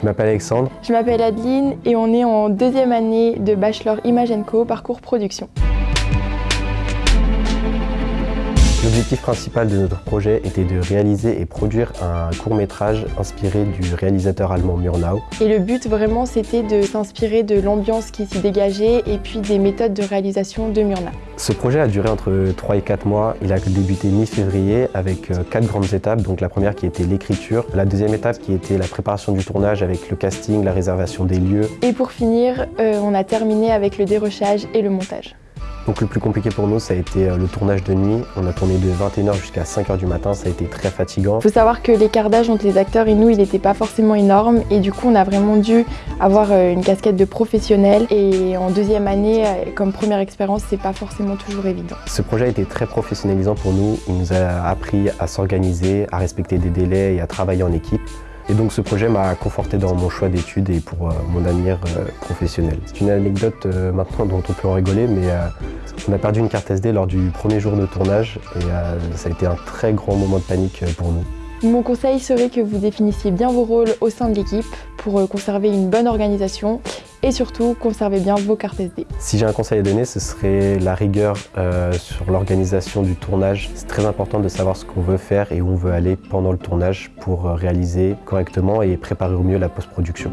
Je m'appelle Alexandre. Je m'appelle Adeline et on est en deuxième année de Bachelor Image Co parcours production. L'objectif principal de notre projet était de réaliser et produire un court-métrage inspiré du réalisateur allemand Murnau. Et le but vraiment c'était de s'inspirer de l'ambiance qui s'y dégageait et puis des méthodes de réalisation de Murnau. Ce projet a duré entre 3 et 4 mois. Il a débuté mi-février avec 4 euh, grandes étapes. Donc la première qui était l'écriture, la deuxième étape qui était la préparation du tournage avec le casting, la réservation des lieux. Et pour finir, euh, on a terminé avec le dérochage et le montage. Donc le plus compliqué pour nous, ça a été euh, le tournage de nuit. On a tourné de 21h jusqu'à 5h du matin, ça a été très fatigant. Il faut savoir que l'écart d'âge entre les acteurs et nous, il n'était pas forcément énorme et du coup, on a vraiment dû avoir euh, une casquette de professionnel et en deuxième année, euh, comme première expérience, c'est pas forcément toujours évident. Ce projet a été très professionnalisant pour nous. Il nous a appris à s'organiser, à respecter des délais et à travailler en équipe. Et donc ce projet m'a conforté dans mon choix d'études et pour euh, mon avenir euh, professionnel. C'est une anecdote euh, maintenant dont on peut en rigoler, mais on a perdu une carte SD lors du premier jour de tournage et ça a été un très grand moment de panique pour nous. Mon conseil serait que vous définissiez bien vos rôles au sein de l'équipe pour conserver une bonne organisation et surtout conservez bien vos cartes SD. Si j'ai un conseil à donner, ce serait la rigueur euh, sur l'organisation du tournage. C'est très important de savoir ce qu'on veut faire et où on veut aller pendant le tournage pour euh, réaliser correctement et préparer au mieux la post-production.